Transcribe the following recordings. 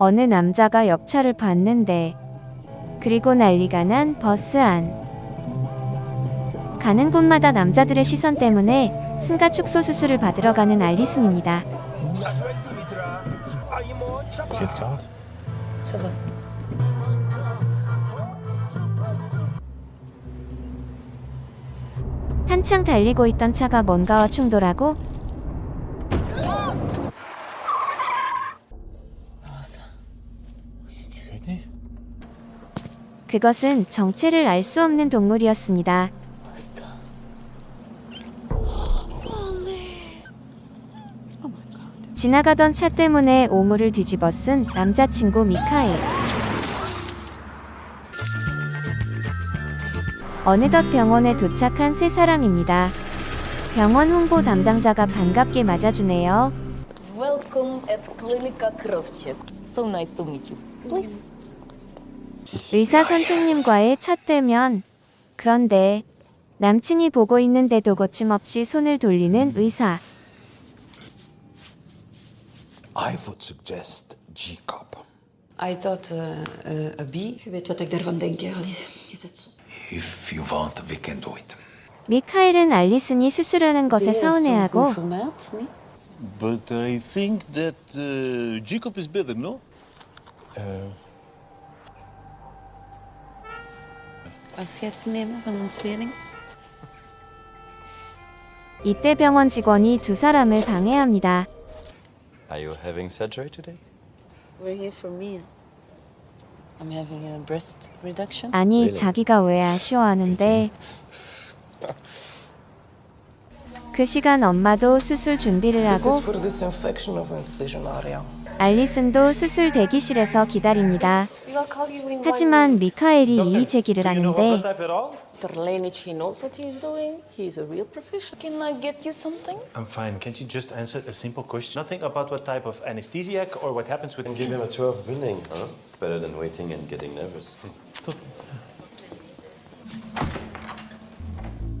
어느 남자가 옆차를 봤는데 그리고 난리가 난 버스 안. 가는 곳마다 남자들의 시선 때문에 승가 축소 수술을 받으러 가는 알리슨입니다. 한창 달리고 있던 차가 뭔가와 충돌하고. 그것은 정체를 알 수 없는 동물이었습니다. 지나가던 차 때문에 오물을 뒤집어 쓴 남자친구 미카엘. 어느덧 병원에 도착한 세 사람입니다. 병원 홍보 담당자가 반갑게 맞아주네요. Welcome at Klinika Krovchek. So nice to meet you. Please. 의사 선생님과의 첫 대면. 그런데 남친이 보고 있는데도 거침없이 손을 돌리는 의사. I would suggest G-cup. I thought uh, uh, a bee. Je weet wat ik daarvan denk, Alice. Je zet zo. If you want, we can do it. 미카엘은 알리슨이 수술하는 것에 서운해하고? But I think that uh, Jacob is better, no? Afscheid nemen van een tweeling. 이때 병원 직원이 두 사람을 방해합니다. Are you having surgery today? We're here for me. I'm having a breast reduction. 아니 자기가 왜 아쉬워하는데 그 시간 엄마도 수술 준비를 하고. 알리슨도 수술 대기실에서 기다립니다. 하지만 미카엘이 이의 제기를 하는데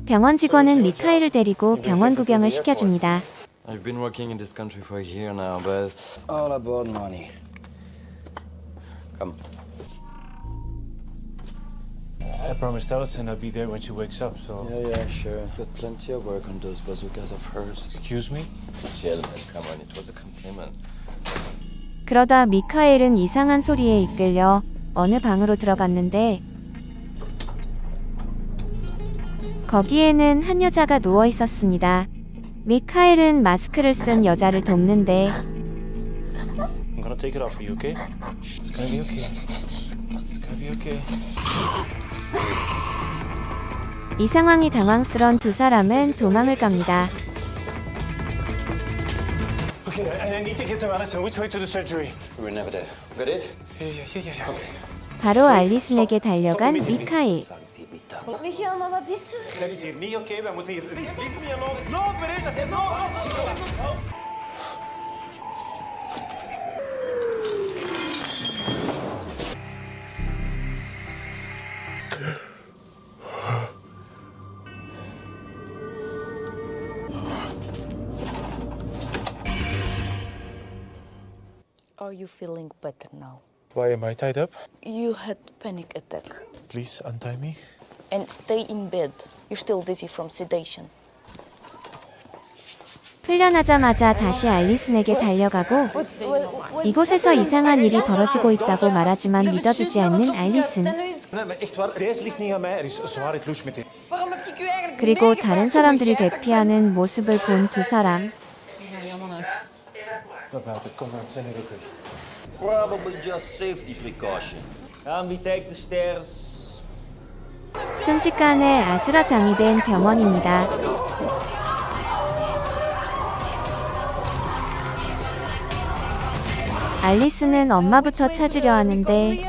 병원 직원은 미카엘을 데리고 병원 구경을 시켜줍니다. I've been working in this country for a year now, but All about money. come. I promised Alison I'll be there when she wakes up, so. Yeah, yeah, sure. Got plenty of work on those bazookas of hers. Excuse me? Chill, man. Come on, it was a compliment. 그러다 미카엘은 이상한 소리에 이끌려 어느 방으로 들어갔는데 거기에는 한 여자가 누워 있었습니다. 미카엘은 마스크를 쓴 여자를 돕는데 I'm gonna take it off for you, okay? It's gonna be okay. It's gonna be okay. 이 상황이 당황스런 두 사람은 도망을 갑니다. Okay, I, need to get to Alison. Which way to the surgery? We were never there. Got it? Yeah, yeah, yeah, yeah. yeah. 바로 알리슨에게 달려간 미카엘. Dat is hier niet oké. Wij moeten hier. Please, leave me alone. No, Teresa. No, no. Are you feeling better now? Why am I tied up? You had a panic attack. Please untie me. And stay in bed. You're still dizzy from sedation. 훈련하자마자 다시 알리슨에게 달려가고 이곳에서 이상한 일이 벌어지고 있다고 말하지만 믿어주지 않는 알리슨. Er. 그리고 다른 사람들이 대피하는 모습을 본 두 사람. Er. Probably just safety precaution. Um, we take the stairs. 순식간에 아수라장이 된 병원입니다. 알리스는 엄마부터 찾으려 하는데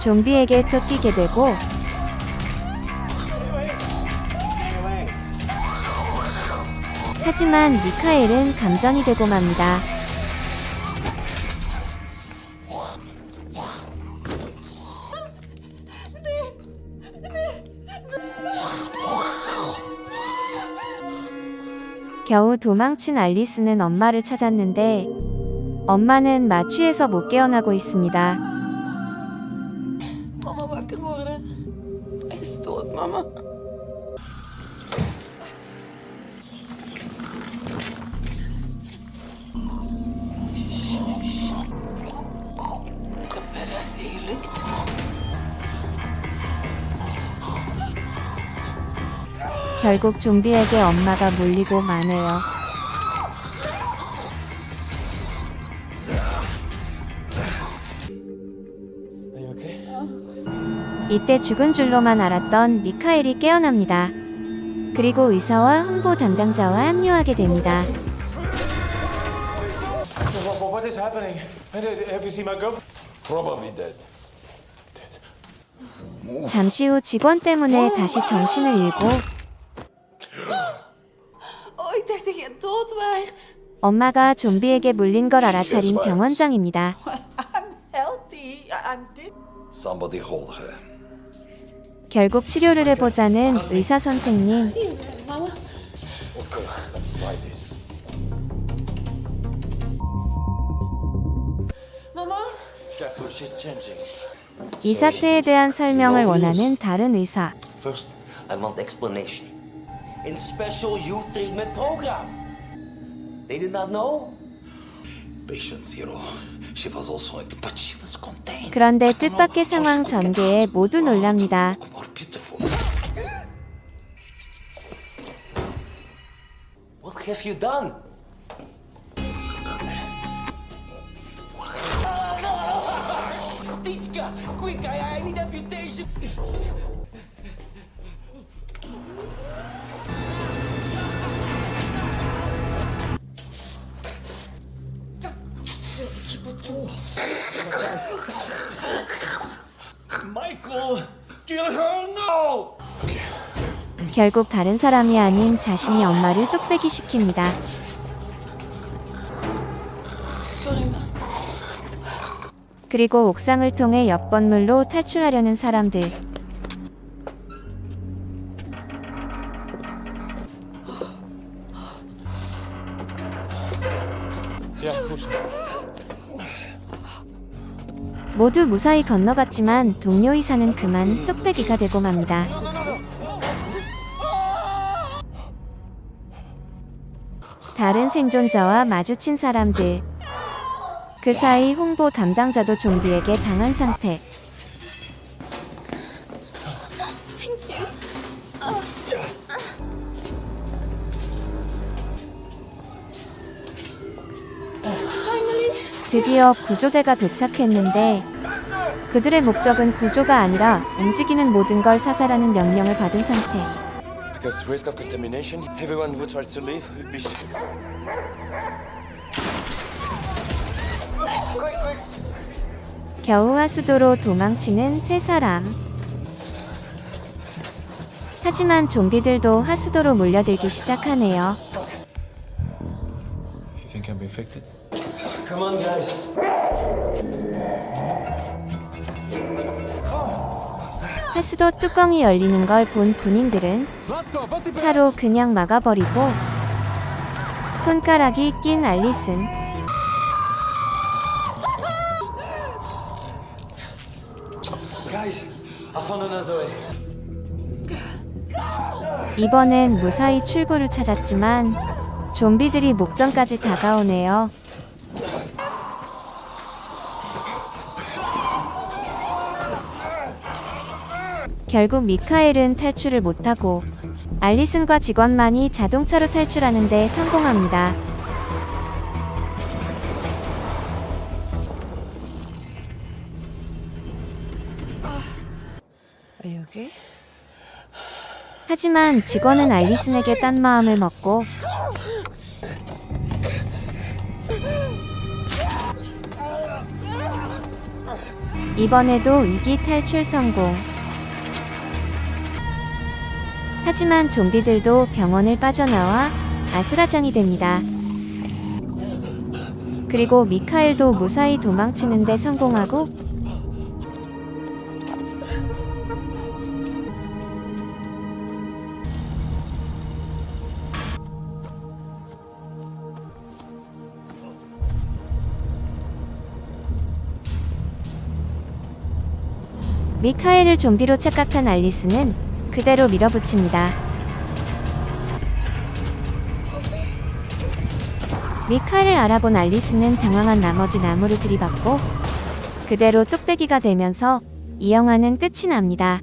좀비에게 쫓기게 되고 하지만 미카엘은 감전이 되고 맙니다. 겨우 도망친 알리스는 엄마를 찾았는데 엄마는 마취에서 못 깨어나고 있습니다. Wakker niet gelukt. 결국 좀비에게 엄마가 몰리고 마네요. 이때 죽은 줄로만 알았던 미카엘이 깨어납니다. 그리고 의사와 홍보 담당자와 합류하게 됩니다. What is happening? Have you seen my girlfriend? Probably dead. 잠시 후 직원 때문에 다시 정신을 잃고 Oh. 엄마가 좀비에게 물린 걸 알아차린 병원장입니다. Healthy. I'm dead. Somebody hold her. 결국 치료를 해보자는 의사 선생님. 이 사태에 대한 설명을 원하는 다른 의사. First, I want explanation. In special youth treatment program. They did not know? Patient zero. She was also, but she was contained. 그런데 뜻밖의 상황 전개에. 모두 놀랍니다. What have you done? Stitchka, quick, I, need amputation. 결국 다른 사람이 아닌 자신이 엄마를 뚝배기 시킵니다. 그리고 옥상을 통해 옆 건물로 탈출하려는 사람들. 모두 무사히 건너갔지만 동료 의사는 그만 뚝배기가 되고 맙니다. 다른 생존자와 마주친 사람들. 그 사이 홍보 담당자도 좀비에게 당한 상태. 드디어 구조대가 도착했는데 그들의 목적은 구조가 아니라 움직이는 모든 걸 사살하는 명령을 받은 상태. 겨우 하수도로 도망치는 세 사람. 하지만 좀비들도 하수도로 몰려들기 시작하네요. You think I'm infected? Come on, guys. 하수도 뚜껑이 열리는 걸 본 군인들은 차로 그냥 막아버리고 손가락이 낀 알리슨. 이번엔 무사히 출구를 찾았지만 좀비들이 목전까지 다가오네요. 결국 미카엘은 탈출을 못하고 알리슨과 직원만이 자동차로 탈출하는데 성공합니다. 하지만 직원은 알리슨에게 딴 마음을 먹고 이번에도 위기 탈출 성공. 하지만 좀비들도 병원을 빠져나와 아수라장이 됩니다. 그리고 미카엘도 무사히 도망치는데 성공하고 미카엘을 좀비로 착각한 알리스는 그대로 밀어붙입니다. 미카엘을 알아본 알리스는 당황한 나머지 나무를 들이받고 그대로 뚝배기가 되면서 이 영화는 끝이 납니다.